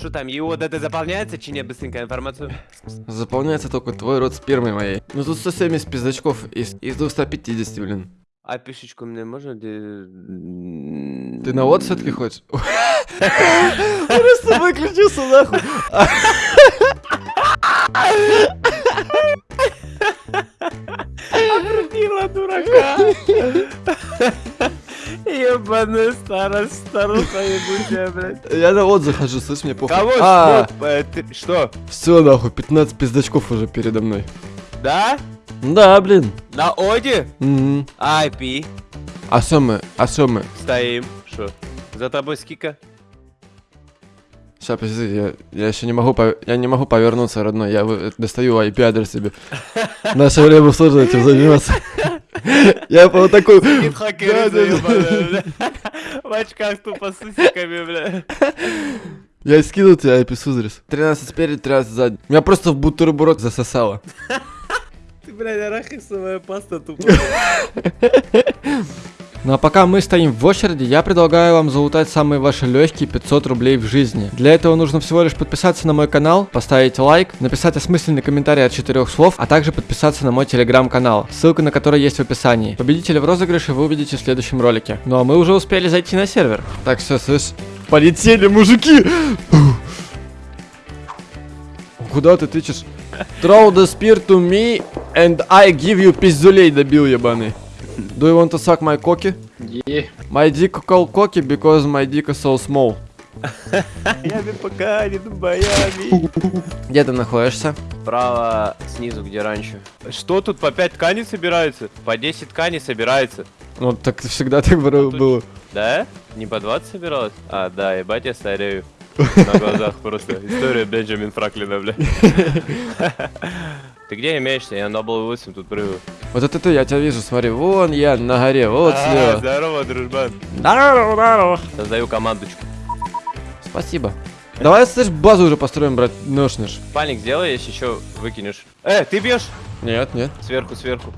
Что там, и вот это заполняется, чи не быстренько информацию? Заполняется только твой рот спермой моей. Ну тут 170 пиздачков из, из 250, блин. А пишечку мне можно? где- Ты на вот все-таки хочешь? Просто выключился нахуй. Крутила дурака. Ебаный старость, старуха ебучая, блядь. Я на вот захожу, слышь, мне похуй. Кого? А, Что? Э, Что? все нахуй, 15 пиздачков уже передо мной. Да? Да, блин. На Оде? Мгм. IP. А что мы? А что мы? Стоим. Что? За тобой скика? Сейчас, подожди, я, я еще не могу, я не могу повернуться, родной. Я достаю IP-адрес себе. Наше время сложно этим заниматься. Я вот такой... Сидит хакер. В очках тупо с усиками, бля. Я скинул тебе IP-адрес. 13 спереди, 13 сзади. Меня просто в бутерброд засосало. Блядь, арахисовая паста тупо. Ну а пока мы стоим в очереди, я предлагаю вам залутать самые ваши легкие 500 рублей в жизни. Для этого нужно всего лишь подписаться на мой канал, поставить лайк, написать осмысленный комментарий от четырех слов, а также подписаться на мой телеграм-канал, ссылка на который есть в описании. Победителя в розыгрыше вы увидите в следующем ролике. Ну а мы уже успели зайти на сервер. Так, все, слышь, полетели, мужики! Куда ты тычешь? Throw the spear to me and I give you пиздюлей, добил ебаный. Do you want to suck my cocky? Yeah. My dick called cocky because my dick is so small. Ями пока не Майами. Где ты находишься? Право снизу, где раньше. Что тут по 5 тканей собирается? По 10 тканей собирается. Ну, так всегда так было. Тут- было. Да? Не по 20 собиралось? А, да, ебать, я старею. На глазах просто. История Бенджамин Фраклина, бля. Ты где имеешься? Я на был 8 тут прыгаю. Вот это ты, я тебя вижу, смотри, вон я на горе, вот А, слева. Здорово, дружбан. Здорово, здорово. Создаю командочку. Спасибо. Давай, слышь, базу уже построим, брат, ношнешь. Пальник сделай, если еще выкинешь. Э, ты бьешь? Нет, нет. Сверху, сверху.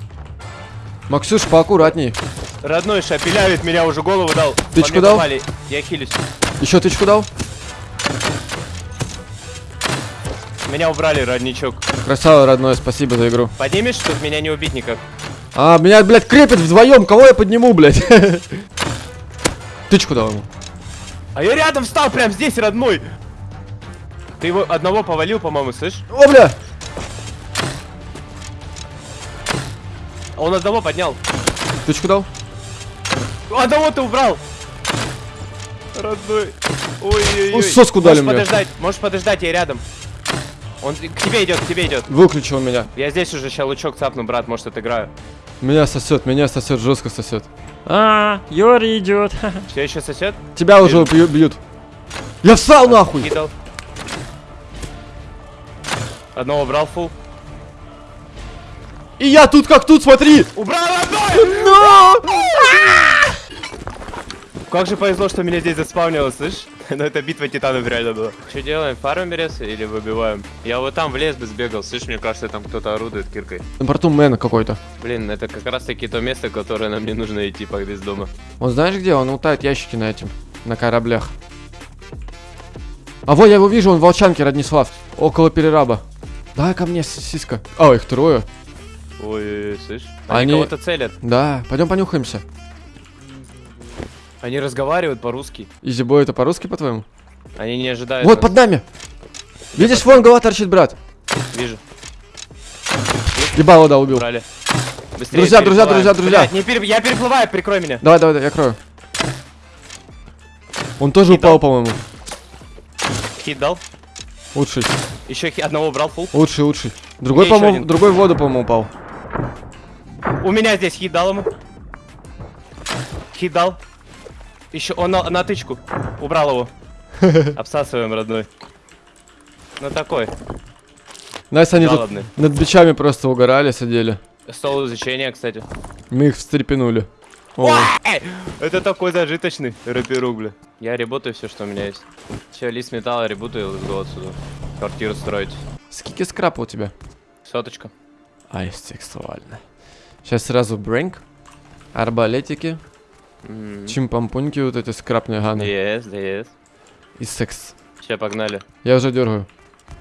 Максюш, поаккуратней. Родной шапелявит, меня уже голову дал. Тычку дал? попали. Я хилюсь. Еще тычку дал? Меня убрали, родничок. Красава, родной, спасибо за игру. Поднимешь, тут меня не убить никак. А, меня, блядь, крепят вдвоем, кого я подниму, блядь? Тычку дал ему. А я рядом встал, прям здесь, родной. Ты его одного повалил, по-моему, слышь? О, бля! А он одного поднял. Тычку дал? Одного ты убрал. Родной. Ой-ой-ой. Ну, соску дали Можешь мне. подождать, можешь подождать, я рядом. Он к тебе идет, к тебе идет. Выключил меня. Я здесь уже ща лучок цапну, брат, может отыграю. Меня сосет, меня сосет, жестко сосет. А, Йори идет. Все еще сосед? Тебя уже бью- бьют. Я встал нахуй! Кидал. Одного убрал фул. И я тут как тут, смотри! Убрал одной! Но! Как же повезло, что меня здесь заспавнило, слышь? Но это битва титанов реально была. Что делаем, фармим рез или выбиваем? Я вот там в лес бы сбегал, слышь, мне кажется, там кто-то орудует киркой. На борту мэн какой-то. Блин, это как раз таки то место, которое нам не нужно идти по без дома. Он знаешь где? Он утает ящики на этим. На кораблях. А вот я его вижу, он в Волчанке, Раднислав. Около перераба. Давай ко мне, с- сиска. А, их трое. Ой, слышь? Они, Они- кого-то целят. Да, пойдем понюхаемся. Они разговаривают по-русски. Изибой это по-русски, по-твоему? Они не ожидают. Вот нас. под нами! Видишь, вон голова торчит, брат. Вижу. Ебало, да, убил. Брали. Быстрее Друзья, друзья, друзья, друзья. Блядь, не пере- Я переплываю, прикрой меня. Давай, давай, давай, я крою. Он тоже Кидал. упал, по-моему. Хит дал. Лучший, Еще одного убрал фул. лучший, лучший. Другой, по-моему, другой в воду, по-моему, упал. У меня здесь хит дал ему. Хит дал. Еще он на, на тычку. Убрал его. Обсасываем, родной. Ну такой. Настя, они тут над бичами просто угорали, сидели. Стол изучения, кстати. Мы их встрепенули. О, Это такой зажиточный рэперук, бля. Я работаю все, что у меня есть. Все, лист металла ребутаю, let's go отсюда. Квартиру строить. скики скрапа у тебя? Соточка. Ай, сексуально. Сейчас сразу брэнк. Арбалетики. М. Чимпампуньки вот эти скрапные ганы. Yes, yes. И секс. Сейчас погнали. Я уже дергаю.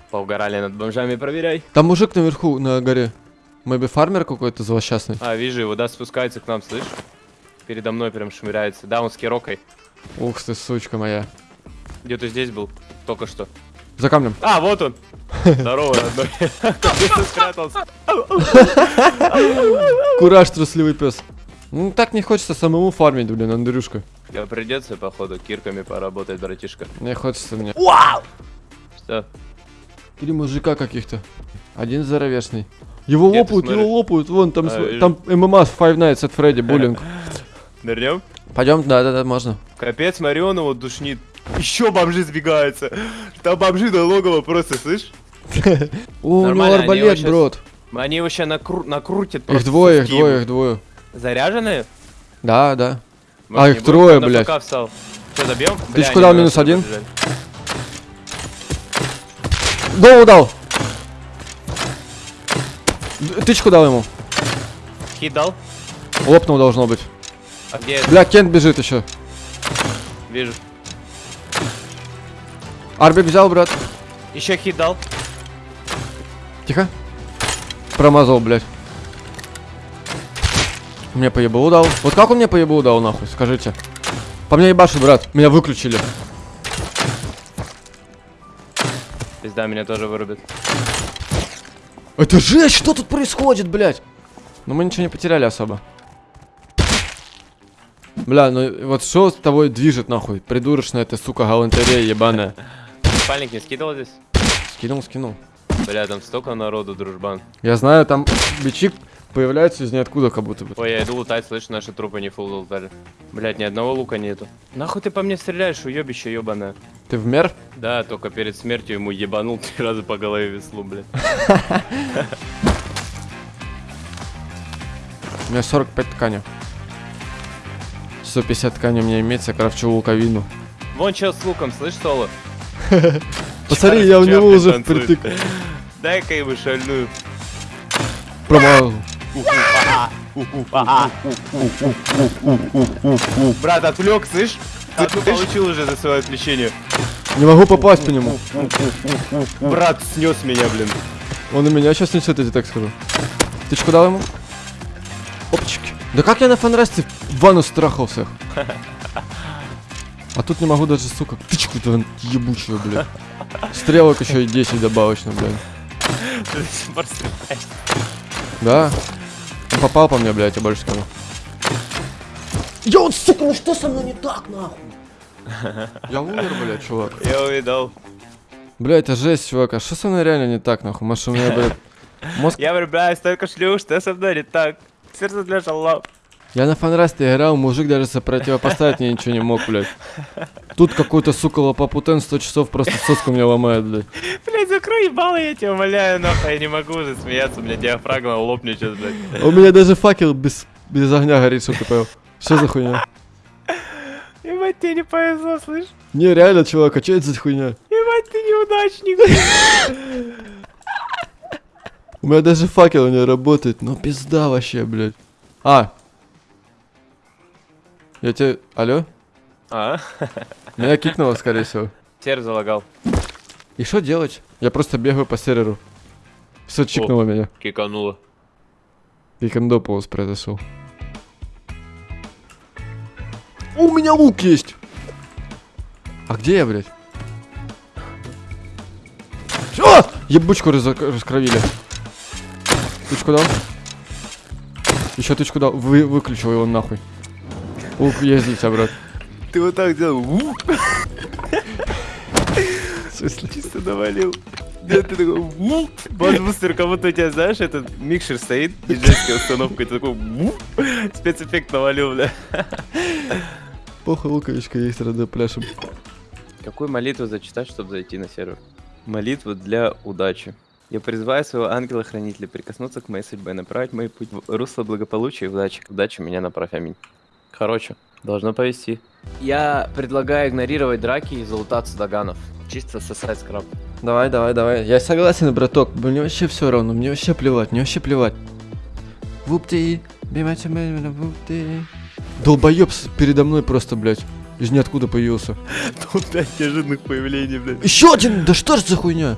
Поугорали над бомжами, проверяй. Там мужик наверху, на горе. Мэби фармер какой-то злосчастный. А, вижу его, да, спускается к нам, слышь? Передо мной прям шмыряется. Да, он с кирокой. Ух ты, сучка моя. Где-то здесь был, только что. За камнем. А, вот он. Здорово, родной. Где ты? Кураж, трусливый пес. Ну так не хочется самому фармить, блин, Андрюшка. Я придется, походу, кирками поработать, братишка. Не хочется мне. Что? Три мужика каких-то. Один здоровешный. Его Где лопают, его лопают. Вон, там, А, св- вижу. там ММА с Five Nights at Freddy, буллинг. Нырнем? Пойдем, да, да, да, можно. Капец, смотри, он его душнит. Еще бомжи сбегаются. Там бомжи до логова просто, слышь? О, у него арбалет, брод. Они накру- накрутят Их двое, их двое, их двое. Заряженные? Да, да. Может, А, их трое, на блядь. ФК встал. Что, добьем? Ты Бля, куда, минус один? Голову дал. Д- Тычку дал ему. Хит дал? Лопнул должно быть. А где это? Бля, Кент бежит еще. Вижу. Арбик взял, брат. Еще хит дал. Тихо. Промазал, блядь. Мне по ебалу дал. Вот как он мне по ебалу дал, нахуй, скажите. По мне ебашит, брат. Меня выключили. Пизда меня тоже вырубит. Это жесть, что тут происходит, блядь? Ну мы ничего не потеряли особо. Бля, ну вот что с тобой движет, нахуй? Придурочная ты, сука, галантерея ебаная. Спальник не скидывал здесь? Скинул, скинул. Бля, там столько народу, дружбан. Я знаю, там бичи появляются из ниоткуда, как будто бы. Ой, я иду лутать, слышь, наши трупы не фул лутали. Блять, ни одного лука нету. Нахуй ты по мне стреляешь, уебище ебаное. Ты в мер? Да, только перед смертью ему ебанул три раза по голове веслу, блядь. У меня 45 ткани. 150 ткани у меня имеется, крафчу луковину. Вон чел с луком, слышь, Соло? Посмотри, я у него уже впритык. Дай-ка ему шальную. Промазал. Брат, отвлек, слышь? Одну получил уже за свое отвлечение. Не могу попасть по нему. Брат снес меня, блин. Он и меня сейчас несет, я тебе так скажу. Ты что дал ему? Опачки. Да как я на фанрасте в ванну страхал всех? А тут не могу даже, сука, тычку-то ебучую, блядь. Стрелок еще и 10 добавочно. Ты стреляешь. Да. Попал по мне, блядь, я больше скажу. Я вот, сука, ну что со мной не так, нахуй? Я умер, блядь, чувак. Я увидал. Бля, это жесть, чувак. А что со мной реально не так, нахуй? Может, у меня, блядь, мозг... Я влюбляюсь только шлюш, что со мной не так. Сердце для шалав. Я на фанрасте играл, мужик даже сопротивопоставить мне ничего не мог, блядь. Тут какой-то, сука, лопопутен 100 часов просто соску мне ломает, блядь. Блять, закрой ебало, я тебя умоляю, нахуй, я не могу уже смеяться, у меня диафрагма лопнет сейчас, блядь. У меня даже факел без, без огня горит, что ты понял? Что за хуйня? Ебать, тебе не повезло, слышь? Не, реально, чувак, а что это за хуйня? Ебать, ты неудачник. У меня даже факел не работает, ну пизда вообще, блядь. А. Я тебе... Алло? А? Меня кикнуло, скорее всего. Сервер залагал. И что делать? Я просто бегаю по серверу. Все чикнуло меня. Кикануло. Викендополос произошел. У меня лук есть! А где я, блядь? А! Ебучку разо- раскровили. Тычку дал? Еще тычку дал. Вы, выключил его нахуй. Есть для тебя, брат. Ты вот так делал. Смысле? Чисто навалил. Да, ты такой, «Ву». Базбустер, как будто у тебя, знаешь, этот микшер стоит, диджейская установка, и ты такой, «Ву». спецэффект навалил, бля. Похуй, луковичка есть, рада пляшем. Какую молитву зачитать, чтобы зайти на сервер? Молитву для удачи. Я призываю своего ангела-хранителя прикоснуться к моей судьбе, направить мой путь в русло благополучия и удачи. К удаче меня направь, аминь. Короче, должно повести. Я предлагаю игнорировать драки и залутаться доганов. Чисто сосать скраб. Давай, давай, давай. Я согласен, браток. Мне вообще все равно. Мне вообще плевать. Мне вообще плевать. Вупти. Бимати, вупти. Долбоеб передо мной просто, блядь. Из ниоткуда появился. Тут пять неожиданных появлений, блядь. Еще один! Да что ж за хуйня?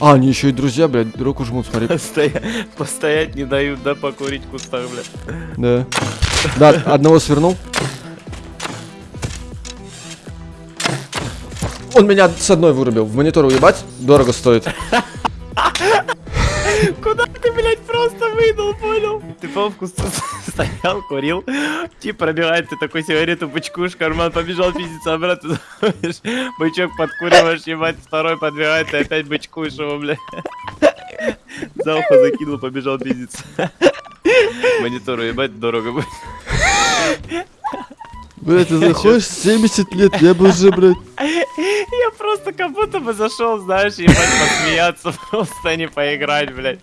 А, они еще и друзья, блядь, руку жмут, смотри. Постоя- Постоять не дают, да, покурить в кустах, блядь. Да. Да, одного свернул. Он меня с одной вырубил. В монитор уебать дорого стоит. Куда ты, блядь, просто выдал, понял? Ты по в кусту стоял, курил, тип пробивает, ты такой сигарету бычкуешь, карман побежал пиздиться обратно, бычок подкуриваешь, ебать, второй подбегает, ты опять бычкуешь его, блядь. За ухо закинул, побежал пиздиться. Монитору ебать дорого будет. Блядь, ты заходишь 70 лет, я бы уже, блядь. Я просто как будто бы зашел, знаешь, ебать, посмеяться, просто а не поиграть, блядь.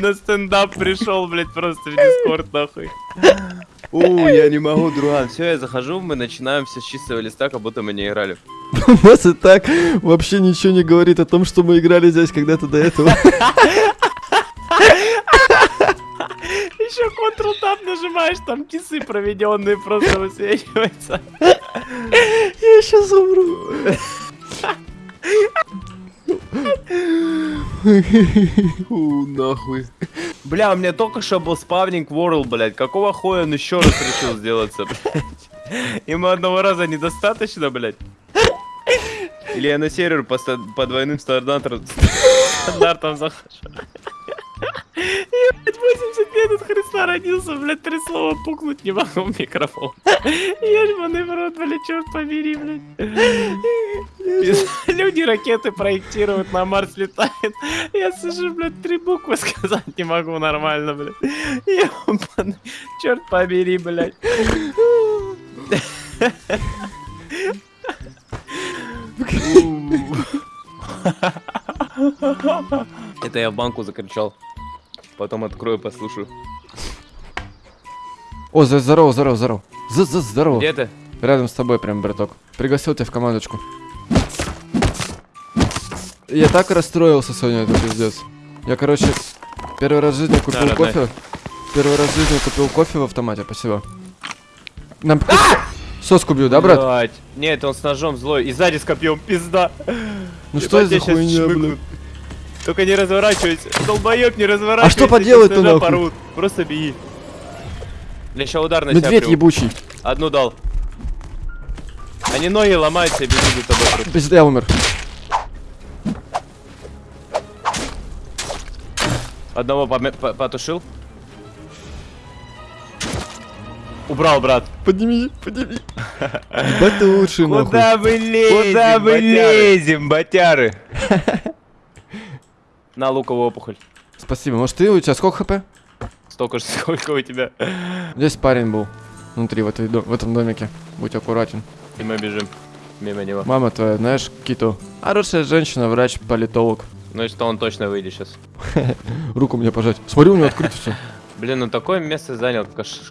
На стендап пришел, блядь, просто в дискорд, нахуй. У, я не могу, друган. Все, я захожу, мы начинаем все с чистого листа, как будто мы не играли. У нас и так вообще ничего не говорит о том, что мы играли здесь когда-то до этого. Еще Ctrl Tab нажимаешь, там кисы проведенные просто высвечиваются. Я сейчас умру. У, нахуй. Бля, у меня только что был спавнинг World, блядь. Какого хуя он еще раз решил сделаться, блядь? Ему одного раза недостаточно, блядь? Или я на сервер по, по двойным стандартам, стандартам захожу? Я, блядь, 80 лет от Христа родился, блядь, три слова пукнуть не могу в микрофон. Ебаный в рот, блядь, черт побери, блядь. Люди ракеты проектируют, на Марс летают. Я сижу, блядь, три буквы сказать не могу нормально, блядь. Ебаный, черт побери, блядь. Это я в банку закричал. Потом открою, послушаю. О, за- здорово, здорово, здорово. За- за- Здорово. Где ты? Рядом с тобой прям, браток. Пригласил тебя в командочку. Я так расстроился сегодня, это пиздец. Я, короче, первый раз в жизни купил родной. кофе. Первый раз в жизни купил кофе в автомате, спасибо. Нам соску бью, да, брат? Блядь. Нет, он с ножом злой. И сзади с копьем, пизда. Ну что за хуйня, блядь? Только не разворачивайся. Долбоёб, не разворачивайся. А что поделать-то, нахуй? порвут. Просто беги. Я сейчас удар на Медведь приму. ебучий. Одну дал. Они ноги ломаются и бегут за тобой. просто. Я умер. Одного поме- по- потушил. Убрал, брат. Подними, подними. Ты лучший, нахуй. мы лезем? Куда мы лезем, батяры? На луковую опухоль. Спасибо. Может ты, у тебя сколько хп? Столько же, сколько у тебя. Здесь парень был. Внутри, в, этой, в этом домике. Будь аккуратен. И мы бежим мимо него. Мама твоя, знаешь, Киту. Хорошая женщина, врач, политолог. Ну и что он точно выйдет сейчас. Руку мне пожать. Смотри, у него открыто все. Блин, он такое место занял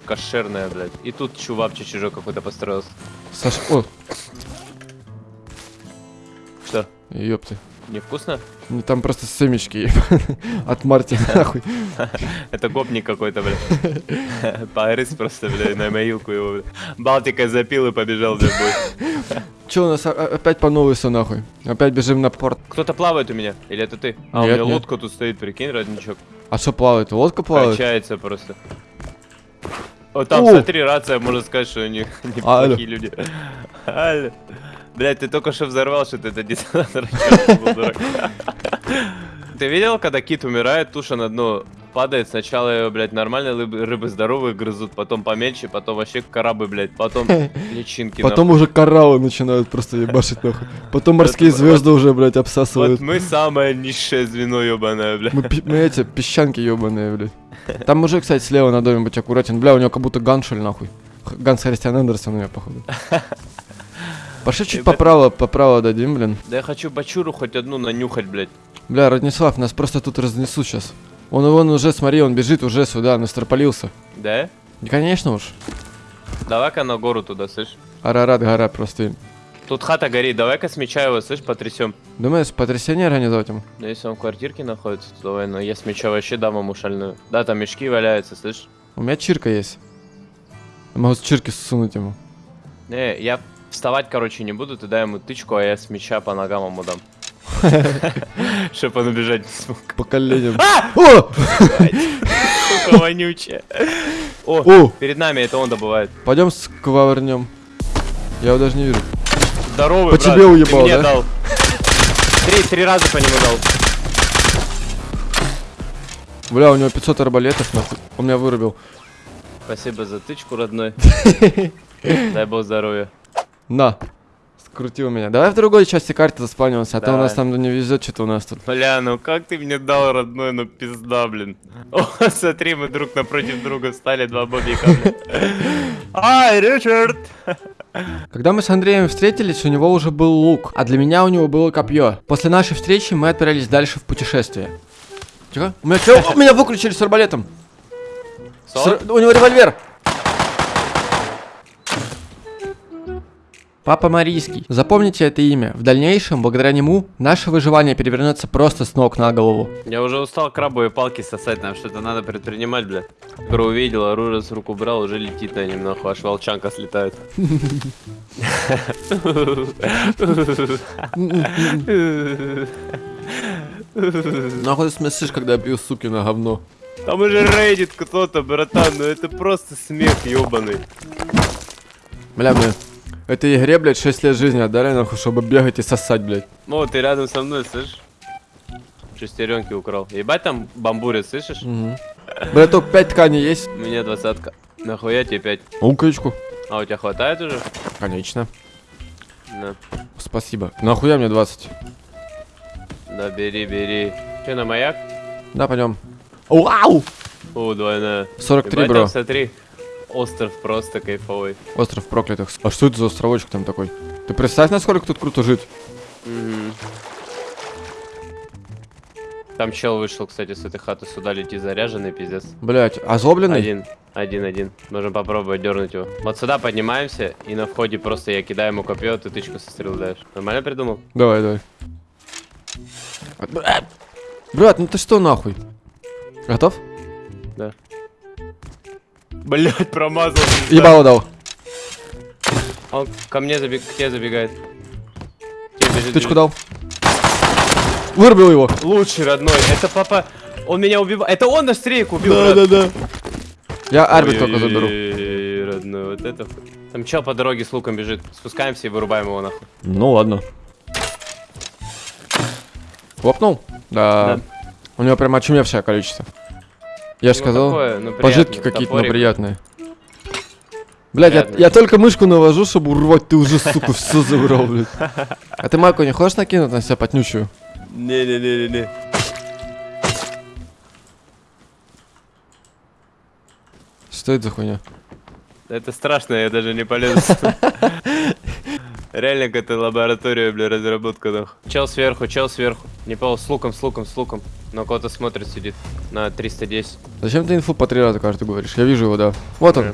кошерное, блядь. И тут чувак чужой какой-то построился. Саша, о, Что, ёпты. Невкусно? Ну, Там просто семечки от Марти, нахуй. Это гопник какой-то, блядь. Погрыз просто, блядь, на моилку его, блядь. Балтика запил и побежал, в бой. Че у нас а- а- опять по новой все нахуй? Опять бежим на порт. Кто-то плавает у меня, или это ты? А, у меня лодка тут стоит, прикинь, родничок. А что плавает? Лодка плавает? Качается просто. Вот там, смотри, рация, можно сказать, что у них неплохие люди. Алло. Блядь, ты только что взорвал, что ты это детонатор. ты видел, когда кит умирает, туша на дно падает, сначала ее, блядь, нормальные рыбы, рыбы здоровые грызут, потом помельче, потом вообще карабы, блядь, потом личинки. Потом уже кораллы начинают просто ебашить нахуй. Потом морские звезды уже, блядь, обсасывают. Вот мы самое низшее звено, ебаное, блядь. Мы, мы эти песчанки ебаные, блядь. Там мужик, кстати, слева на доме, будь аккуратен. Бля, у него как будто ганшель, нахуй. Ганс Христиан Андерсон у меня, походу. Пошли чуть Ребят- поправо, поправо дадим, блин. Да я хочу бачуру хоть одну нанюхать, блядь. Бля, Раднислав, нас просто тут разнесут сейчас. Он, он уже, смотри, он бежит уже сюда, настропалился. Да? Конечно уж. Давай-ка на гору туда, слышь. Арарат гора просто. Тут хата горит, давай-ка с меча его, слышь, потрясем. Думаешь, потрясение организовать ему? Ну если он в квартирке находится, то давай, но я с меча вообще дам ему шальную. Да, там мешки валяются, слышь. У меня чирка есть. Я могу с чирки сунуть ему. Не, я Вставать, короче, не буду, ты дай ему тычку, а я с мяча по ногам ему дам. Чтоб он убежать не смог. По коленям. О! Сука, вонючая. О, перед нами это он добывает. Пойдем скварнем. Я его даже не вижу. Здоровый, По тебе уебал, да? дал. Три, три раза по нему дал. Бля, у него 500 арбалетов, нахуй. Он меня вырубил. Спасибо за тычку, родной. Дай бог здоровья. На. Скрутил меня. Давай в другой части карты заспавнимся, а то у нас там не везет, что-то у нас тут. Бля, ну как ты мне дал, родной, ну пизда, блин. О, смотри, мы друг напротив друга встали, два бобика. Ай, Ричард! Когда мы с Андреем встретились, у него уже был лук, а для меня у него было копье. После нашей встречи мы отправились дальше в путешествие. Тихо. У меня, чё? меня выключили с арбалетом. С У него револьвер. Папа Марийский. Запомните это имя. В дальнейшем, благодаря нему, наше выживание перевернется просто с ног на голову. Я уже устал крабовые палки сосать, нам что-то надо предпринимать, бля. Скоро увидел, оружие с рук убрал, уже летит на нахуй, аж волчанка слетает. Нахуй смешишь, когда я пью суки на говно. Там уже рейдит кто-то, братан, ну это просто смех ебаный. Бля, бля. Этой игре, блядь, 6 лет жизни отдали, нахуй, чтобы бегать и сосать, блядь. О, ты рядом со мной, слышишь? Шестеренки украл. Ебать там бамбурит, слышишь? Угу. Браток, 5 тканей есть? У меня двадцатка. Нахуя тебе пять? Луковичку. А у тебя хватает уже? Конечно. Да. Спасибо. Нахуя мне 20? Да, бери, бери. Че, на маяк? Да, пойдем. Вау! О, двойная. 43, Ебать, бро. там, смотри. Остров просто кайфовый. Остров проклятых. А что это за островочек там такой? Ты представь, насколько тут круто жить. Мгм. Там чел вышел, кстати, с этой хаты сюда лети заряженный, пиздец. Блять, озлобленный? Один, один, один. Можем попробовать дернуть его. Вот сюда поднимаемся, и на входе просто я кидаю ему копье, ты тычку со стрел даешь. Нормально придумал? Давай, давай. Брат, ну ты что нахуй? Готов? Блять, промазал. Ебало дал. Он ко мне забег, к тебе забегает. Тебе бежит, Тычку бежит. дал. Вырубил его. Лучший родной. Это папа. Он меня убивал. Это он наш стрейк убил. брат. да. Я арбит только заберу. Родной, вот это. Там чел по дороге с луком бежит. Спускаемся и вырубаем его нахуй. Ну ладно. Хлопнул? Да. Да. У него прям очумевшее количество. Я же Ну, сказал, такое, ну, пожитки какие-то, но Топорик. приятные. Блять, я, я только мышку навожу, чтобы урвать, ты уже, сука, все забрал, блядь. А ты майку не хочешь накинуть на себя потнючую? Не-не-не-не-не. Что это за хуйня? Это страшно, я даже не полезу. Реально какая-то лаборатория, бля, разработка, нахуй. Чел сверху, чел сверху. Не понял, с луком, с луком, с луком. На кого-то смотрит, сидит. На 310. Зачем ты инфу по три раза каждый говоришь? Я вижу его, да. Вот он.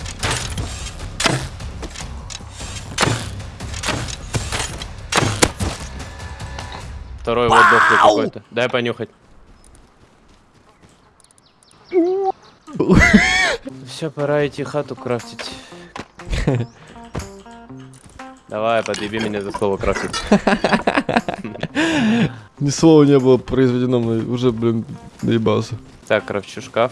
Второй вот дохлый какой-то. Дай понюхать. Все, пора идти хату крафтить. Давай, подъеби меня за слово крафтить. Ни слова не было произведено, мной, уже, блин, доебался. Так, крафчу шкаф.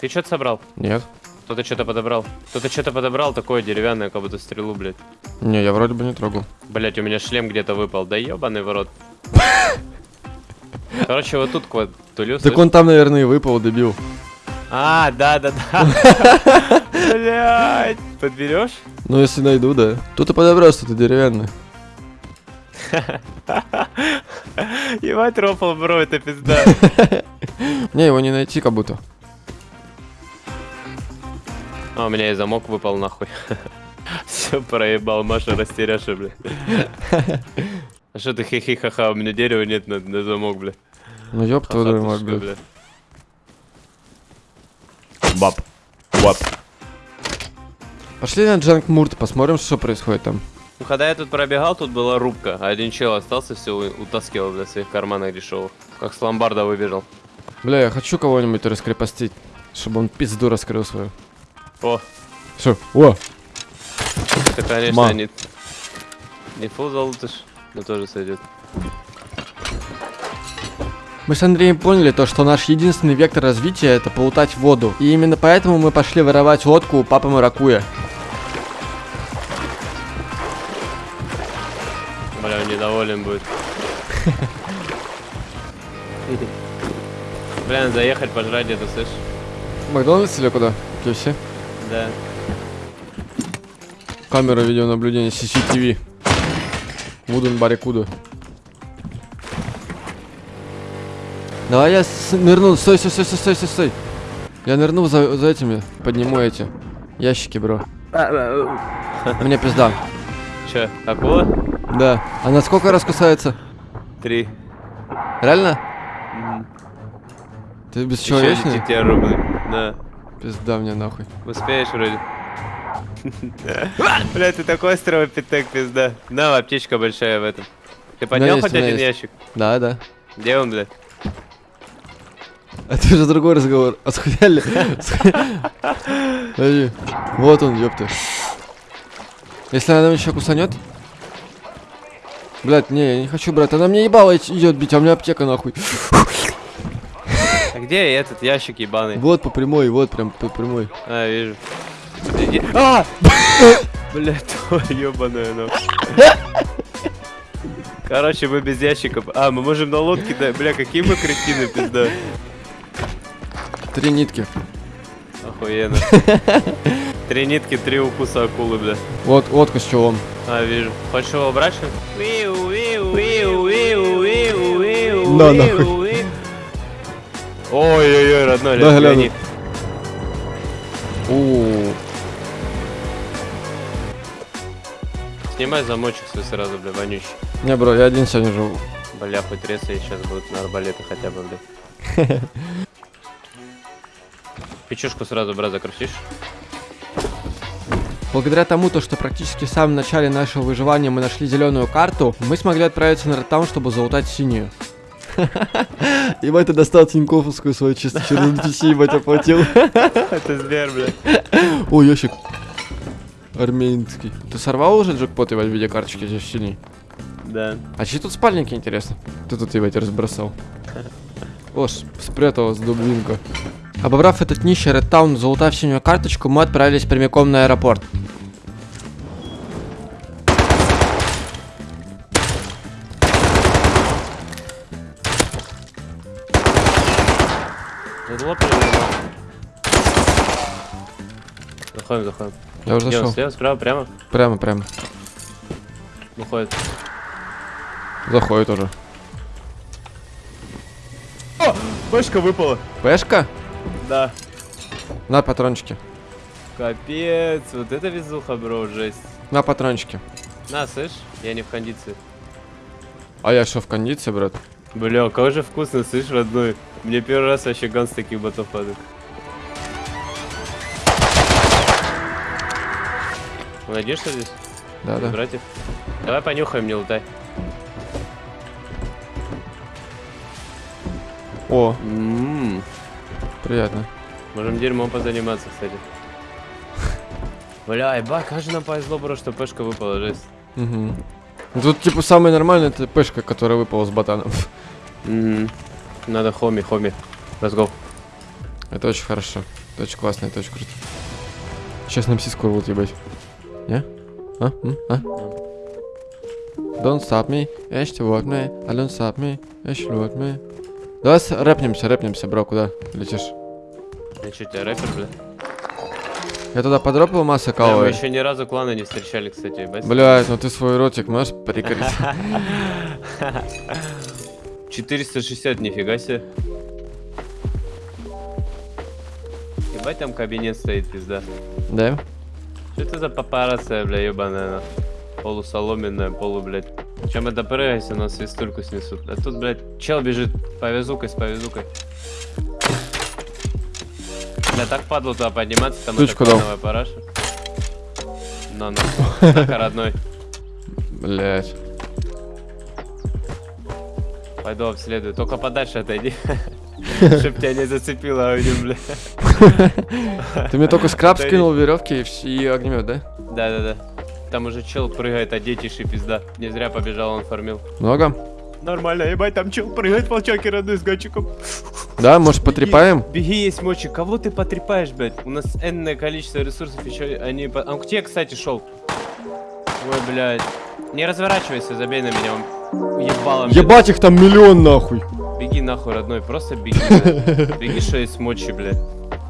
Ты что-то собрал? Нет. Кто-то что-то подобрал. Кто-то что-то подобрал, такое деревянное, как будто стрелу, блядь. Не, я вроде бы не трогал. Блять, у меня шлем где-то выпал. Да ебаный в рот. Короче, вот тут квад тулю. Так он там, наверное, и выпал, дебил. А, да, да, да. Блять. Подберешь? Ну, если найду, да. Тут и подобрал что-то деревянное. Ебать, рофл, бро, это пизда. Не, его не найти как будто. А, у меня и замок выпал нахуй. Все проебал, Маша растеряша, бля. А что ты хихи-ха-ха, у меня дерева нет на, на замок, бля. Ну ёб твою мать, бля. Баб. Баб. Пошли на Джанк Мурт, посмотрим, что происходит там. Ну, когда я тут пробегал, тут была рубка, а один чел остался, все утаскивал для своих карманов дешевых. Как с ломбарда выбежал. Бля, я хочу кого-нибудь раскрепостить, чтобы он пизду раскрыл свою. О, Все, о, это, конечно, Ма. не... Не фул залутыш, но тоже сойдет. Мы с Андреем поняли то, что наш единственный вектор развития это полутать воду. И именно поэтому мы пошли воровать лодку у папы Маракуя. Недоволен будет. Бля, заехать пожрать где-то, слышь? Макдональдс или куда? KFC? Да. Камера видеонаблюдения CCTV. Вуден Баррикуду. Давай я нырну. Стой, стой, стой, стой, стой, стой, стой. Я нырну за, за этими. Подниму эти ящики, бро. Мне пизда. Че, акула? Да. Она сколько раз кусается? Три. Реально? Мгм. Ты Еще бесчеловечный? летит тебе рубль. Да. Пизда мне нахуй. Успеешь вроде. Бля, ты такой стровопитек, пизда. На, аптечка большая в этом. Ты поднял хоть один ящик? Да, да. Где он, бля? Это уже другой разговор. А схуяли? Вот он, ёпта. Если она еще кусанет? Блять, не, я не хочу, брат. Она мне ебало идет бить, а у меня аптека нахуй. А где этот ящик ебаный? Вот по прямой, вот прям по прямой. А, вижу. Иди- А! Бля, твою ебаную нахуй. Короче, мы без ящиков. А, мы можем на лодке, да. Бля, какие мы кретины, пизда. Три нитки. Охуенно. Три нитки, три укуса акулы, бля. Вот, водка с. А, вижу. Хочешь его ли? На, нахуй. Ой-ой-ой, родной, Да, гони. У. Снимай замочек свой сразу, бля, вонючий. Не, бро, я один сегодня живу. Бля, хоть ресы сейчас будут на арбалеты хотя бы, бля. Печушку сразу, брат, закрутишь? Благодаря тому, то, что практически в самом начале нашего выживания мы нашли зеленую карту, мы смогли отправиться на Ротаун, чтобы залутать синюю. Ебать, ты достал Тиньковскую свою чисто через NPC, ебать, оплатил. Это зверь, бля. О, ящик. Армянский. Ты сорвал уже джекпот, ебать, в виде карточки здесь синий? Да. А чьи тут спальники, интересно? Ты тут, ебать, разбросал. О, с- спряталась дубинка. Обобрав этот нищий Редтаун, залутав синюю карточку, мы отправились прямиком на аэропорт. Заходим, заходим. Я уже зашел. слева, справа, прямо? Прямо, прямо. Выходит. Заходит уже. Башка выпала. Пешка? Да. На патрончики. Капец, вот это везуха, бро, жесть. На патрончики. На, слышь, я не в кондиции. А я что, в кондиции, брат? Бля, как же вкусно, слышь, родной. Мне первый раз вообще ган с таких ботов падает. Найдешь что здесь? Да, да. Братьев? Давай понюхаем, не лутай. О, Ммм. Приятно. Можем дерьмом позаниматься, кстати. Бля, еба, как же нам повезло, бро, что пешка выпала, жесть. Угу. Тут, типа, самое нормальное, это пешка, которая выпала с ботаном. Надо хоми, хоми. Let's go. Это очень хорошо. Это очень классно, это очень круто. Сейчас нам сиску рвут, ебать. Не? А? М? А? Don't stop me, echt what me, I don't stop me, echt what me. Давай рэпнемся, рэпнемся, бро, куда летишь? Я что, тебя рэпер, бля? Я туда подропал массы Бля, мы еще ни разу клана не встречали, кстати, ебать. Блядь, ну ты свой ротик можешь прикрыть? 460, нифига себе. Ебать, там кабинет стоит, пизда. Да? Что это за папарация, бля, ебаная, на? Полусоломенная, полу, блядь. Чем это прыгайся, нас свистульку снесут. А тут, блядь, чел бежит повязукой с повязукой. Бля, так падло туда подниматься, там Ключку это клановая параша. На, на. Так, родной. Блядь. Пойду обследую. Только подальше отойди. Чтоб тебя не зацепило огнем, бля. Ты мне только скраб Да скинул веревки и, вс- и огнемет, да? Да-да-да. Там уже чел прыгает, а детиши пизда. Не зря побежал, он фармил. Много? Нормально, ебать, там чел прыгает, волчаки родной с гачиком. Да, может потрепаем? Беги, есть мочи. Кого ты потрепаешь, блядь? У нас энное количество ресурсов еще они... по- Он к тебе, кстати, шел. Ой, блядь. Не разворачивайся, забей на меня. Он ебалом. Ебать их там миллион нахуй. Беги нахуй, родной, просто беги. блядь. Беги, что есть мочи, блядь.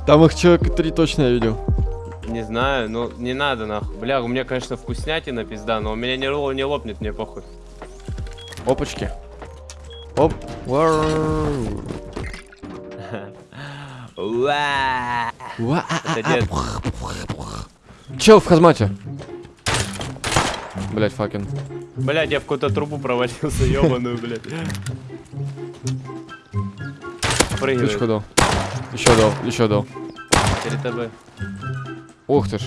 Там их человека три точно я видел. Не знаю, ну не надо нахуй. Бля, у меня, конечно, вкуснятина пизда, но у меня не, не лопнет, мне похуй. Опачки. Оп. Чел в хазмате. Блять, факин. Блядь, я в какую-то трубу провалился, ебаную, блядь. Прыгивай. Ключку дал. Еще дал, еще дал. Перед тобой. Ух ты ж.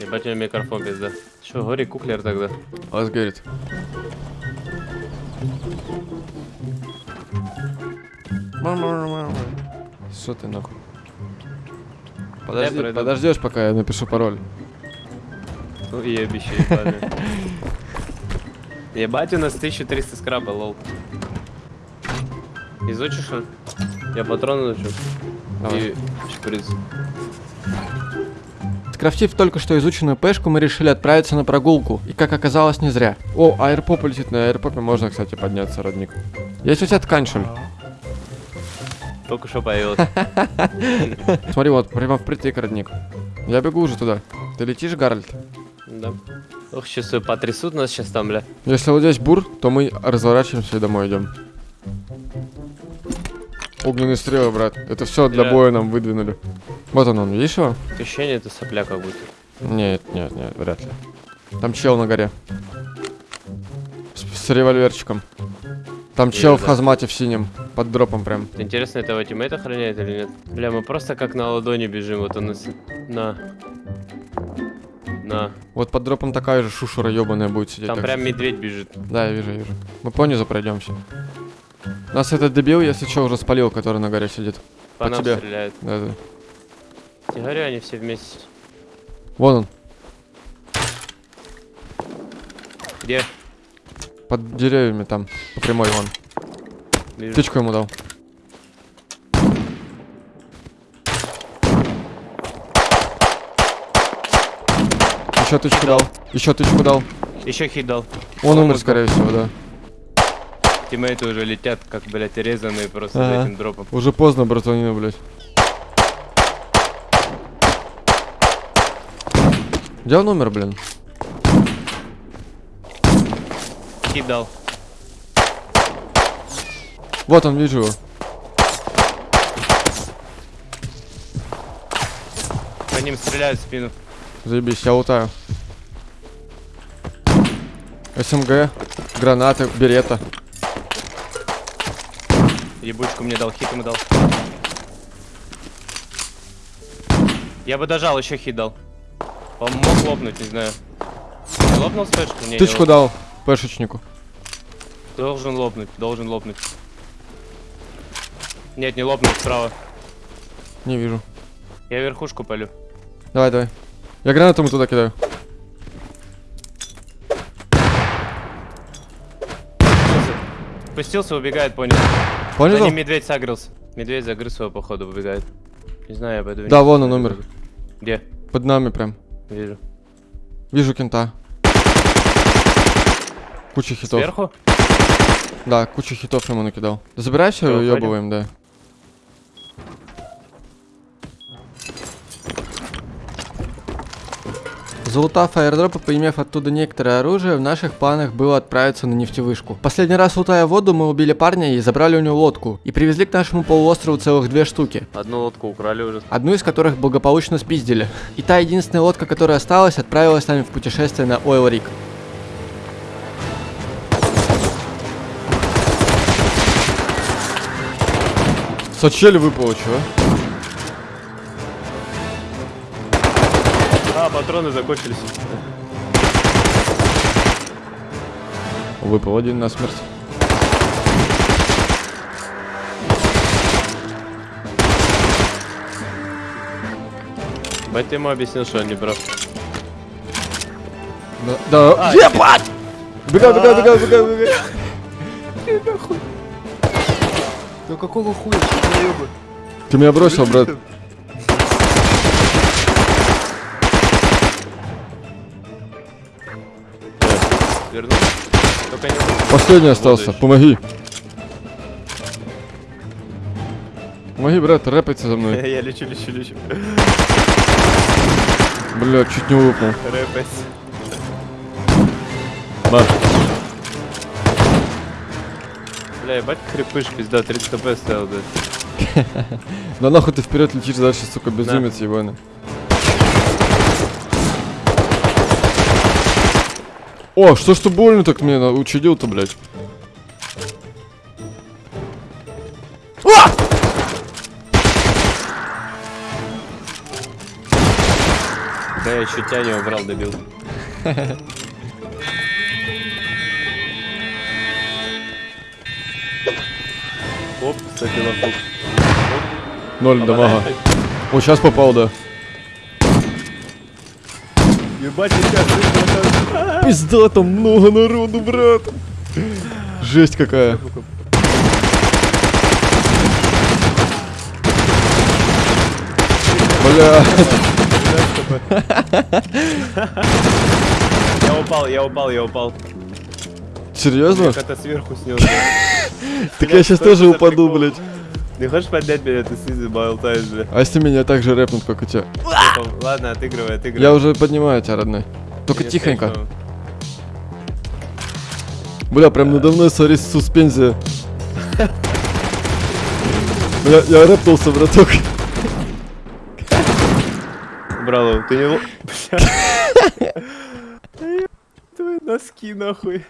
Ебать, у меня микрофон пизда. Че, гори куклер тогда. Вас говорит. Что ты нахуй? Подожди, подождешь, пока я напишу пароль. Ну и ебище ебаное. Ебать, у нас 1300 скраба, лол. Изучишь он? Я патроны научу. Давай. И шприц. Скрафтив только что изученную пешку, мы решили отправиться на прогулку. И как оказалось, не зря. О, аэрпоп летит. На аэрпопе можно, кстати, подняться, родник. Есть у тебя ли? Только что появилось. Смотри, вот, прямо впритык, родник. Я бегу уже туда. Ты летишь, Гарольд? Да. Ох, сейчас потрясут нас сейчас там, бля. Если вот здесь бур, то мы разворачиваемся и домой идем. Огненные стрелы, брат. Это все для боя нам выдвинули. Вот он, он, видишь его? Ощущение это сопля как будто. Нет, нет, нет, вряд ли. Там чел на горе. С, с револьверчиком. Там чел Вижу, в да. hazmat е в синем. Под дропом прям. Интересно, этого teammate охраняет или нет? Бля, мы просто как на ладони бежим, вот он. На. На. Вот под дропом такая же шушера ебаная будет сидеть. Там прям медведь бежит. Да, я вижу, вижу. Мы по низу пройдемся. Нас этот дебил, если что, уже спалил, который на горе сидит. По, По нам тебе. стреляет. Да, да. Я говорю, они все вместе. Вон он, Где? под деревьями там, по прямой вон. Вижу. Тычку ему дал. Еще тычку дал. Еще тычку дал. Еще хит дал. Он умер, Ого. скорее всего, да. Тиммейты уже летят, как, блядь, резанные просто Ага. за этим дропом. Уже поздно, братанина, блядь. Где он умер, блин? Хит дал. Вот он, вижу его. По ним стреляют в спину. Заебись, я лутаю. СМГ, гранаты, берета. Ебучку мне дал, хит ему дал. Я бы дожал, еще хит дал. Он мог лопнуть, не знаю. Не лопнул спешку? Не, не Тычку лопнул. дал пешечнику. Должен лопнуть, должен лопнуть. Нет, не лопнул, справа. Не вижу. Я верхушку полю. Давай, давай. Я гранату ему туда кидаю. Спустился, убегает, понял. За Понял? ним медведь сагрился. Медведь загрыз его, походу, убегает. Не знаю, я пойду. Да, вон он умер. Где? Под нами прям. Вижу. Вижу кента. Куча хитов. Сверху? Да, кучу хитов ему накидал. Забирай все, Всё, уебываем, да. Залутав аирдроп и поимев оттуда некоторое оружие, в наших планах было отправиться на нефтевышку. Последний раз лутая воду, мы убили парня и забрали у него лодку. И привезли к нашему полуострову целых две штуки. Одну лодку украли уже. Одну из которых благополучно спиздили. И та единственная лодка, которая осталась, отправилась с нами в путешествие на Oil Rig. Сочели выпало, чего? Патроны закончились. Выпал один на смерть. Бать ты ему объяснил, что он не прав. Да, да. А, Ебать! Бегай, бегай, бегай, бегай, бегай. Ну какого хуя? Ты меня бросил, брат. Верну. Только не... Последний остался. Будешь. Помоги. Помоги, брат, рэпайте за мной. Я лечу, лечу, лечу. Бля, чуть не выпал. Рэпать. На. Бля, ебать крепыш, пизда, 30 кп стоял, да. Да нахуй ты вперед летишь дальше, сука, безумец ебаный. О, что ж ты больно так мне учудил-то, блядь? Да я еще тебя не убрал, добил. Оп, кстати, лохук. Ноль дамага. О, сейчас попал, да. Ебать, сейчас Пизда, там много народу, брат. Жесть какая. Бля, Я упал, я упал, я упал. серьезно? Как-то сверху снес. Так я сейчас тоже упаду, блядь. Не хочешь поднять меня, ты снизу болтаешь, бля. А если меня так же рэпнут, как у тебя? Ладно, отыгрывай, отыгрывай. Я уже поднимаю тебя, родной. Только Я тихонько. слышу. Бля, прям надо мной смотри суспензия. Я, я рэпнулся, браток. Брало, ты не... Твои носки, нахуй.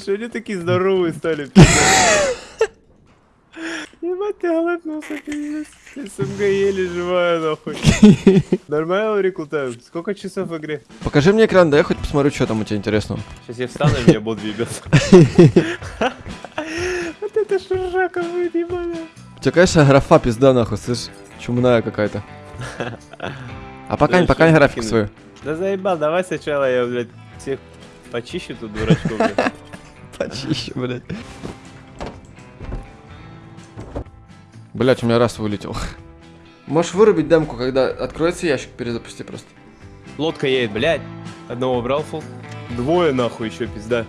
Что они такие здоровые стали? Ебать, ты голоднулся, пиздец. СМГ еле живая, нахуй. Нормально рекрутаем? Сколько часов в игре? Покажи мне экран, да я хоть посмотрю, что там у тебя интересного. Сейчас я встану, и меня бот въебется. Вот это шуржака будет, ебаная. У тебя, конечно, графа пизда нахуй, слышь, чумная какая-то. А пока пока графику свою. Да заебал, давай сначала я, блядь, всех почищу тут дурачков, блядь. Почище, блядь. Блять, у меня раз вылетел. Можешь вырубить демку, когда откроется ящик, перезапусти просто. Лодка едет, блядь. Одного убрал фул. Двое нахуй еще, пизда.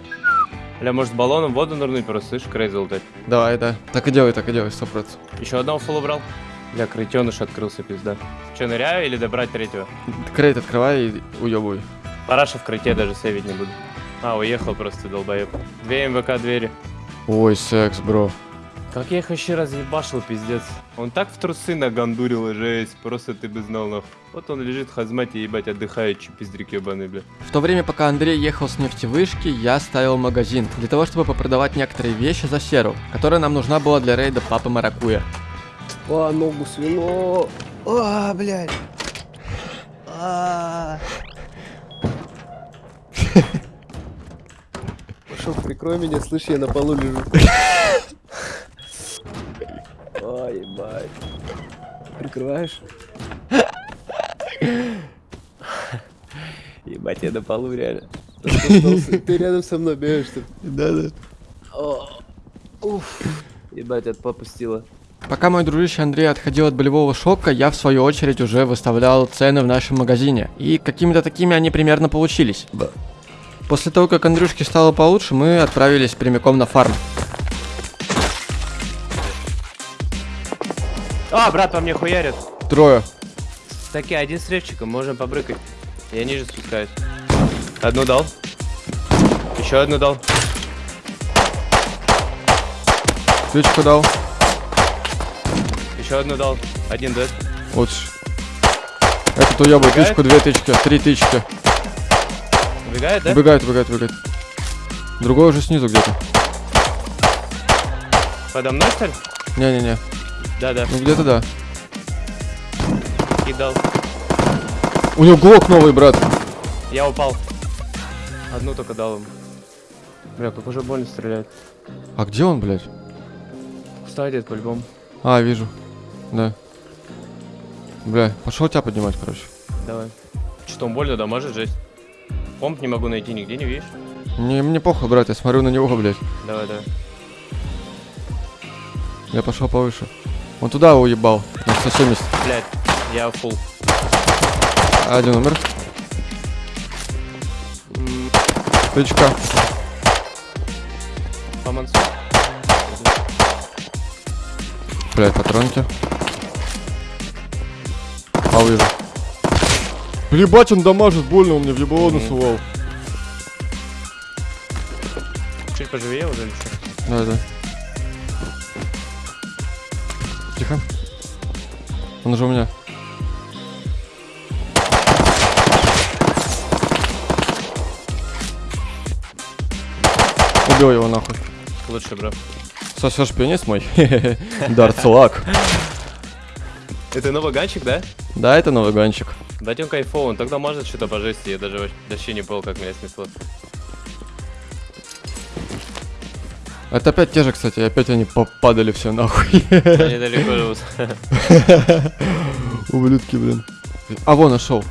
Бля, может баллоном воду нырнуть просто, слышь, крей залутать. Давай, да. Так и делай, так и делай, сто процентов. Еще одного фул убрал. Бля, крытеныш открылся, пизда. Че, ныряю или добрать третьего? Крейт открывай и уебывай. Параша в крыте даже сейвить не буду. А, уехал просто, долбоеб. Две МВК двери. Ой, секс, бро. Как я их вообще разъебашил, пиздец. Он так в трусы нагандурил, жесть. Просто ты бы знал, нахуй. Вот он лежит в хазмате, ебать, отдыхает, че пиздрик ебаный, бля. В то время, пока Андрей ехал с нефтевышки, я ставил магазин, для того, чтобы попродавать некоторые вещи за серу, которая нам нужна была для рейда Папы Маракуя. А, ногу свело. А, блядь. А. Пошел, прикрой меня, слышь, я на полу лежу. Ой, ебать. Прикрываешь? Ебать, я на полу реально. Ты рядом со мной бегаешь, что Да, да. Уф. Ебать, от попустила. Пока мой дружище Андрей отходил от болевого шока, я в свою очередь уже выставлял цены в нашем магазине. И какими-то такими они примерно получились. После того, как Андрюшке стало получше, мы отправились прямиком на фарм. А, брат, по мне хуярят. Трое. Такие, один с ревчиком, можем побрыкать. Я ниже спускаюсь. Одну дал. Еще одну дал. Ключку дал. Еще одну дал. Один дед. Вот. ж. Этот Убегает? тычку, две тычки, три тычки. Убегает, да? Убегает, убегает, убегает. Другой уже снизу где-то. Подо мной, что ли? Не-не-не. Да-да. Ну где-то да. Кидал. У него глок новый, брат. Я упал. Одну только дал ему. Бля, как уже больно стреляет. А где он, блядь? Кстати, по-любому. А, вижу. Да. Бля, пошел тебя поднимать, короче. Давай. что он больно дамажит, жесть. Помп не могу найти нигде, не видишь? Мне, мне похуй, брат, я смотрю на него, блядь. Давай, давай. Я пошел повыше. Он туда уебал. На 170. Блядь, я фул. Один умер. Тычка. По мансу. Блядь, патронки. А вижу. Ебать, он дамажит больно, он мне в ебло насувал. Чуть поживее уже или что? Да, да. Тихо. Он уже у меня. Убил его нахуй. Лучше, бро. Сосешь пианист мой? Дарцлак. Это новый ганчик, да? Да, это новый гонщик. Он кайфовый, он тогда может что-то по жести, я даже вообще не понял, как меня снесло. Это опять те же, кстати, опять они попадали все нахуй. Они далеко живут. Ублюдки, блин. А, вон, нашел.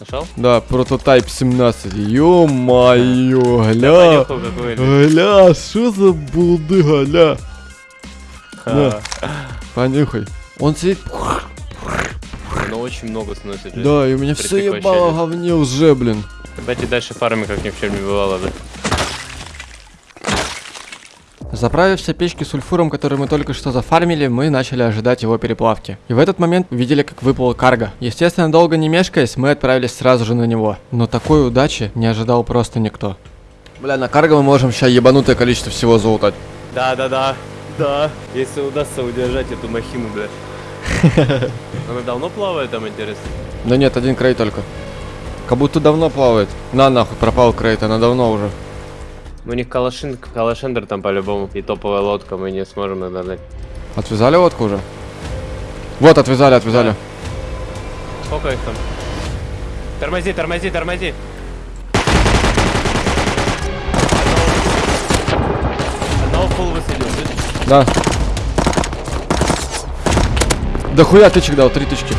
Нашел? Да, прототайп 17. Ё-моё, гля. Гля, что за булдыга, гля. На, понюхай. Он сидит... Очень много сносит жизнь. Да, и у меня все ебало говне уже, блин. Давайте дальше фарами, как ни в чем не бывало, да. Заправив все печки сульфуром, которые мы только что зафармили, мы начали ожидать его переплавки. И в этот момент увидели, как выплыл карго. Естественно, долго не мешкаясь, мы отправились сразу же на него. Но такой удачи не ожидал просто никто. Бля, на карго мы можем сейчас ебанутое количество всего залутать. Да, да, да. Да. Если удастся удержать эту махину, да. Она давно плавает там, интересно? Да нет, один крейт только. Как будто давно плавает. На нахуй, пропал крейт, она давно уже. У них калашин, калашендер там по-любому. И топовая лодка, мы не сможем надо. Отвязали лодку уже? Вот, отвязали, отвязали. Сколько их там? Тормози, тормози, тормози. Одного, фул высадил? Да. Да хуя тычек дал, три тычки.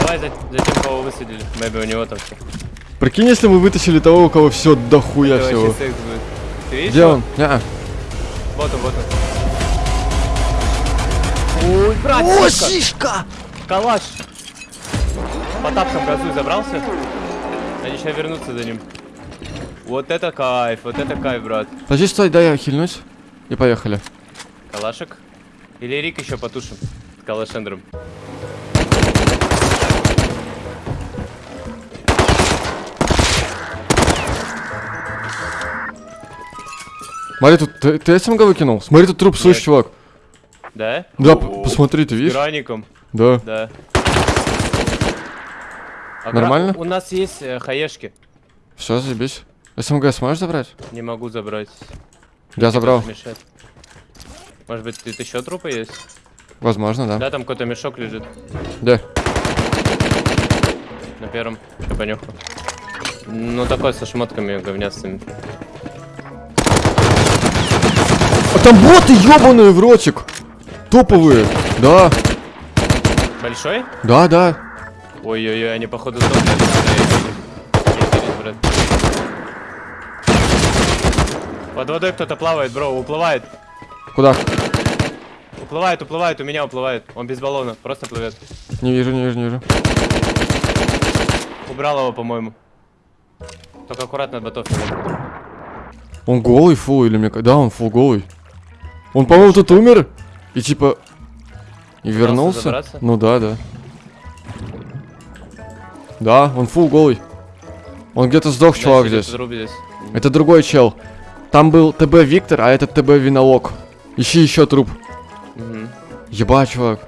Давай за, за тем, кого высадили. Мэби у него там все. Прикинь, если мы вытащили того, у кого все дохуя Это всего. вообще секс будет. Ты видишь? Где его? он? Неа. Вот он, вот он. Ой, брат, О, сишка! сишка! Калаш! По тапкам газуй забрался. Они сейчас вернутся за ним. Вот это кайф, вот это кайф, брат. Подожди, стой, дай я хильнусь. И поехали. Калашек. Или Рик еще потушим. С калашендром. Смотри, тут ты, ты СМГ выкинул? Смотри, тут труп, слышь, Нет. чувак. Да? Да, п- О, посмотри, ты видишь? граником. Да. Да. А Нормально? У нас есть э, хаешки. Все, заебись. СМГ сможешь забрать? Не могу забрать. Я забрал. Мешает. Может быть, тут еще трупы есть? Возможно, да. Да, там какой-то мешок лежит. Где? На первом. Я понюхал. Ну, такой со шмотками говнястыми. А там боты ебаные в ротик! Топовые! Да, Большой? да, да. Ой-ой-ой, они походу брат. Под водой кто-то плавает, бро, уплывает. Куда? Уплывает, уплывает, у меня уплывает. Он без баллона, просто плывет. Не вижу, не вижу, не вижу. Убрал его, по-моему. Только аккуратно от ботов. Он голый фул или мне... Да, он фул голый. Он, по-моему, тут умер. И типа... И вернулся? забраться? Ну да, да. Да, он фул голый. Он где-то сдох, чувак, Значит, здесь. здесь. Это другой чел. Там был ТБ Виктор, а этот ТБ Винолог. Ищи еще труп. Мгм. Ебать, чувак.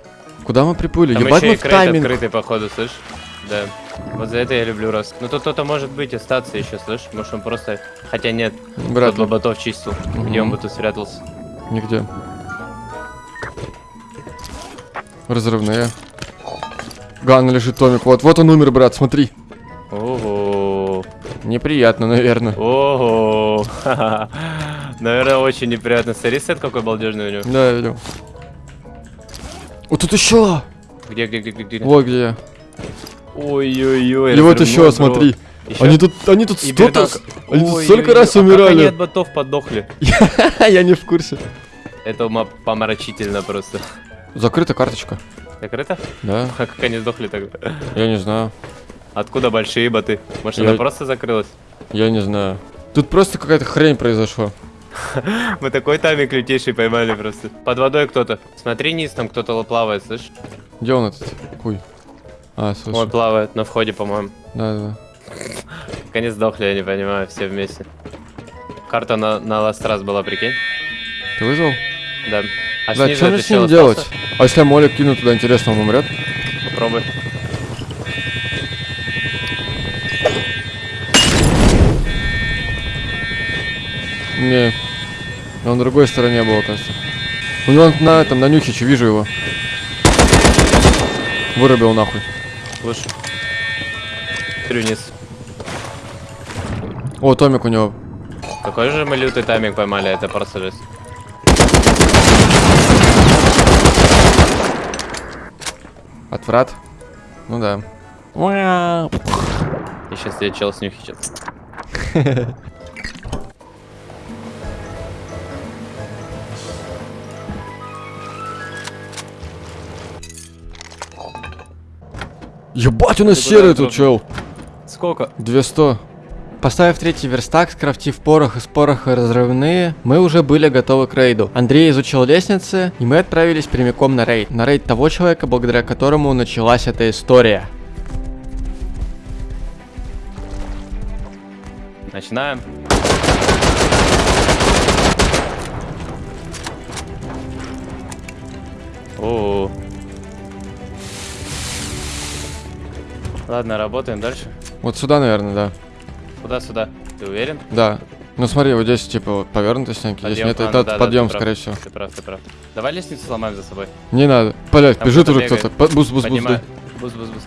Куда мы приплыли? Там Ебать мы в тайминг. открытый, походу, слышь? Да. Вот за это я люблю раз. Ну тут кто-то может быть остаться еще, слышь? Может он просто... Хотя нет, Брат, тот бы ботов чистил. Где он бы тут спрятался? нигде. Разрывные. Ган лежит, Томик. Вот, вот он умер, брат, смотри. Ого. Неприятно, наверное. Ого. Наверное, очень неприятно. Смотри, сет какой балдежный у него. Да, я видел. Вот тут еще! Где, где, где, где, где? Вот где я. Ой-ой-ой. И вот еще, смотри. Ещё? Они тут, они тут столько, они тут столько раз а как они умирали. от ботов подохли? Я не в курсе. Это ума помрачительно просто. Закрыта карточка. Закрыто? Да, А как они сдохли тогда? я не знаю. Откуда большие боты? Может, Я- она просто закрылась? Я не знаю. Тут просто какая-то хрень произошла. Мы такой тайминг лютейший поймали просто. Под водой кто-то. Смотри низ, там кто-то плавает, слышь? Где он этот? Хуй. А, Он слушай. плавает на входе, по-моему. Да, да. Они сдохли, я не понимаю, все вместе. Карта на, на ласт раз была, прикинь? Ты вызвал? Да. А Да, что мне с ним делать? остался? А если я молик кину туда, интересно, он умрет? Попробуй. Не. Он на другой стороне был, оказывается. У него на этом, на нюхиче, вижу его. Вырубил нахуй. Лучше. Смотрю вниз. О, Томик у него. Какой же мы лютый тайминг поймали, это жесть. Отврат. Ну да. И сейчас я чел снюхи сейчас. Ебать, у нас серый тут чел. Сколько? 200. Поставив третий верстак, скрафтив порох из пороха разрывные, мы уже были готовы к рейду. Андрей изучил лестницы, и мы отправились прямиком на рейд. На рейд того человека, благодаря которому началась эта история. Начинаем. Ладно, работаем дальше. Вот сюда, наверное, да. Куда сюда? Ты уверен? Да. Ну смотри, вот здесь типа вот повернутые стенки, здесь нет, А, это ну да, да, подъем, прав. скорее всего. Ты прав, ты прав. Давай лестницу сломаем за собой. Не надо. Блять, бежит уже кто-то. boost, Поднимай. да. Boost, boost, boost.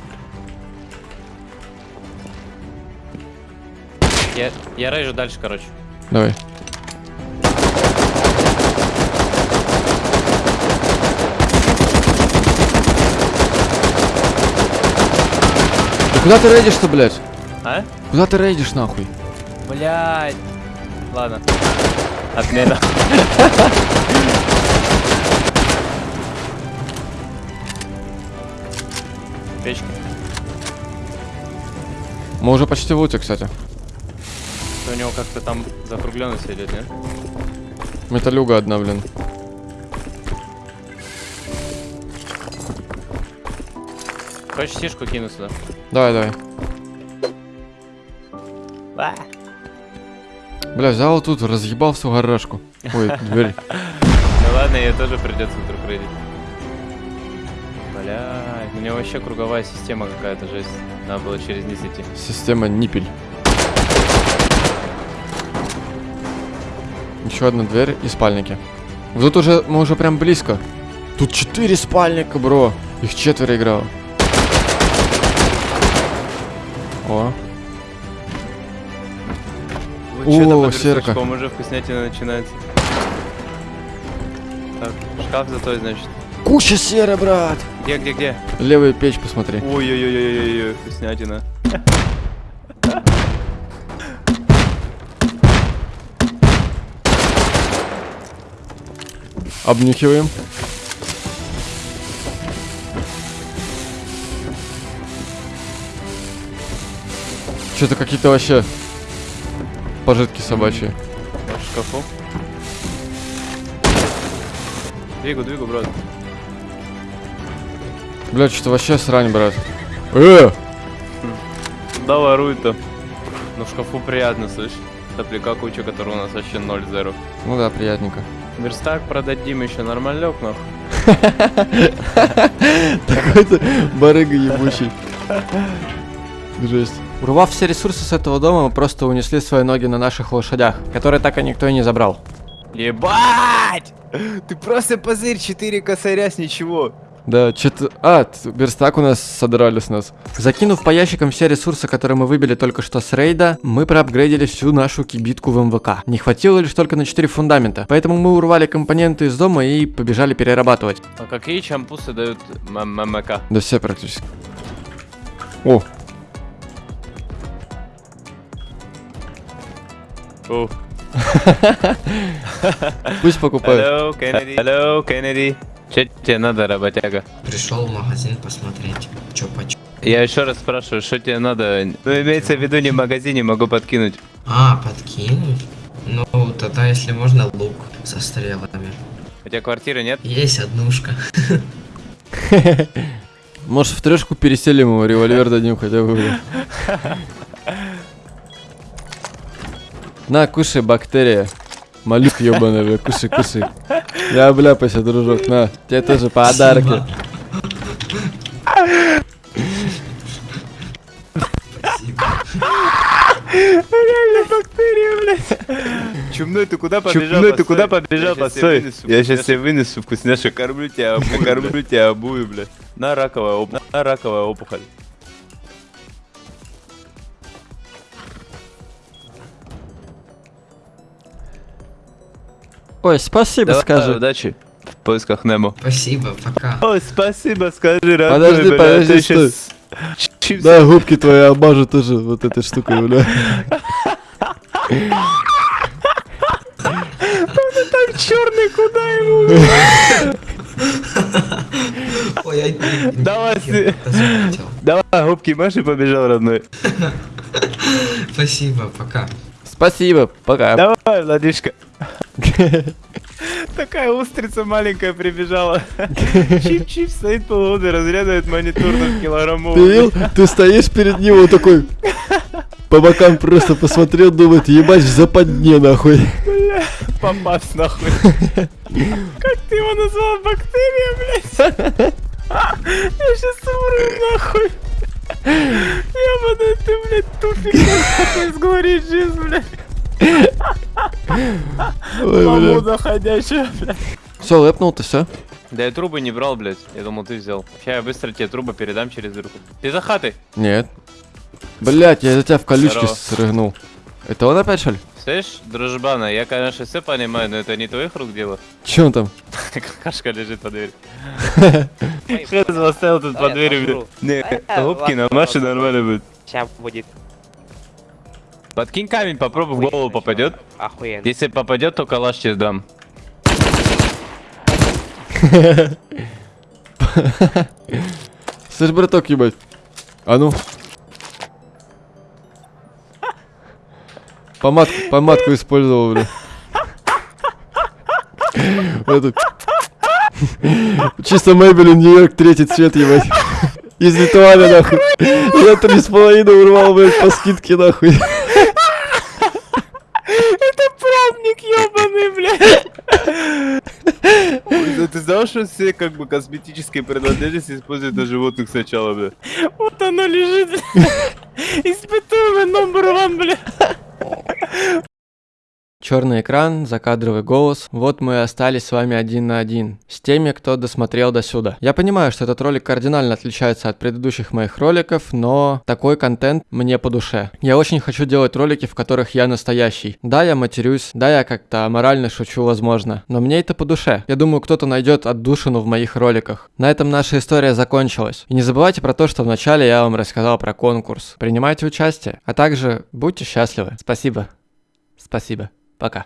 Я, я рейжу дальше, короче. Давай. Куда ты рейдишь-то, блядь? А? Куда ты рейдишь, нахуй? Блядь. Ладно. Отмена. Печка. Мы уже почти в луте, кстати. У него как-то там закругленность идет, нет? Металюга одна, блин. Хочешь сишку кину сюда? Давай, давай. А. Бля, взял тут, разъебал всю гаражку. Ой, дверь. Ну ладно, ее тоже придется вдруг. Блядь, у него вообще круговая система какая-то жесть. Надо было через низ идти. Система ниппель. Еще одна дверь и спальники. Вот Тут уже, мы уже прям близко. Тут четыре спальника, бро. Их четверо играло. О, там О, серка. уже вкуснятина начинается. Так, шкаф за той, значит. куча серы, брат. Где, где, где? Левую печь посмотри. Ой-ой-ой-ой-ой, вкуснятина. Обнюхиваем. Что-то какие-то вообще пожитки собачьи. В шкафу. Двигу, двигу, брат. Блядь, что-то вообще срань, брат. Э! Да ворует-то. Но в шкафу приятно, слышь. Топляка куча, которая у нас вообще 0-0. Ну да, приятненько. Верстак продадим еще нормалек, нахуй. Такой-то барыга ебучий. Жесть. Урвав все ресурсы с этого дома, мы просто унесли свои ноги на наших лошадях, которые так и никто и не забрал. Ебать! Ты просто позырь, 4 косаря с ничего. Да, что-то... А, верстак у нас содрали с нас. Закинув по ящикам все ресурсы, которые мы выбили только что с рейда, мы проапгрейдили всю нашу кибитку в МВК. Не хватило лишь только на 4 фундамента, поэтому мы урвали компоненты из дома и побежали перерабатывать. А какие чампусы дают ММК? Да все практически. О, О. пусть покупают. Hello, Кеннеди. Hello, Кеннеди. Че тебе надо, работяга? Пришел в магазин посмотреть, что почем. Я еще раз спрашиваю, что тебе надо? Ну, имеется в виду не в магазине, могу подкинуть. А, подкинуть? Ну, тогда, если можно, лук со стрелами. У тебя квартиры нет? Есть однушка. Может в трешку переселим его, револьвер дадим хотя бы. На, кушай, бактерия. Моллюск ебаный, бля, кушай, кушай. Я обляпайся, дружок, на. Тебе тоже подарки. Спасибо. Реально бактерия, блядь. Чумной, ты куда побежал? Чумной, ты куда побежал? Постой. Я сейчас тебе вынесу вкусняшек, кормлю тебя, кормлю тебя обую, блядь. На раковая, оп- на раковая опухоль. Ой, спасибо, Давай, скажи. удачи в поисках Немо. Спасибо, пока. Ой, спасибо, скажи, родной, Подожди, бля, подожди, ты стой. щас чипсы Да, губки твои обмажу тоже вот этой штукой, бля. черный, куда ему? Ой, Давай. Давай, губки Маши побежал, родной. Спасибо, пока. Спасибо, пока. Давай, Владишка. Такая устрица маленькая прибежала. Чип-чип стоит полгода, разрядывает монитор на килограммовый. Ты видел? Ты стоишь перед ним, он такой по бокам просто посмотрел, думает, ебать в западне, нахуй. Попасть нахуй. Как ты его назвал? Бактерия, блядь? Я сейчас умру нахуй. Ебаный ты, блядь, туфик нахуй, сговорить жизнь, блядь. Маму бля. заходящая, блядь. Все, лэпнул ты, все? Да я трубы не брал, блядь. Я думал, ты взял. Сейчас я быстро тебе трубы передам через дырку. Ты за хатой. Нет. Блять, я за тебя в колючки срыгнул. Это он опять, что ли? Слышь, дружбана, я, конечно, все понимаю, но это не твоих рук дело. Че он там? Какашка лежит под дверью. Хз оставил тут под дверью. Не, губки на Маше нормально будет. Сейчас будет Подкинь камень, попробуй в голову попадет. охуенно. Если попадет, то калаш тебе дам. Слышь, браток, ебать. А ну. Помадку, помадку использовал, бля. Эту. Чисто Мэйбелин Нью-Йорк третий цвет, ебать. Из Литуаля, нахуй. Я три с половиной урвал, блядь, по скидке, нахуй. Это пробник ебаный, блядь. Ты знал, что все как бы косметические принадлежности используют на животных сначала, бля? Вот оно лежит. Испытуемый номер one, бля. Черный экран, закадровый голос. Вот мы и остались с вами один на один. С теми, кто досмотрел до сюда. Я понимаю, что этот ролик кардинально отличается от предыдущих моих роликов, но такой контент мне по душе. Я очень хочу делать ролики, в которых я настоящий. Да, я матерюсь, да, я как-то морально шучу, возможно, но мне это по душе. Я думаю, кто-то найдет отдушину в моих роликах. На этом наша история закончилась. И не забывайте про то, что вначале я вам рассказал про конкурс. Принимайте участие, а также будьте счастливы. Спасибо. Спасибо. Пока.